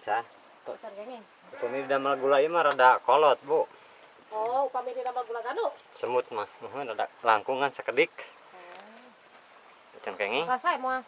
Sa, Can kenging. upami damel gula ieu mah rada kolot, Bu. Oh, upami di nama gula. Semut mah, muhun rada langkungan sakedik. Oh. Can kenging. Rasa moal.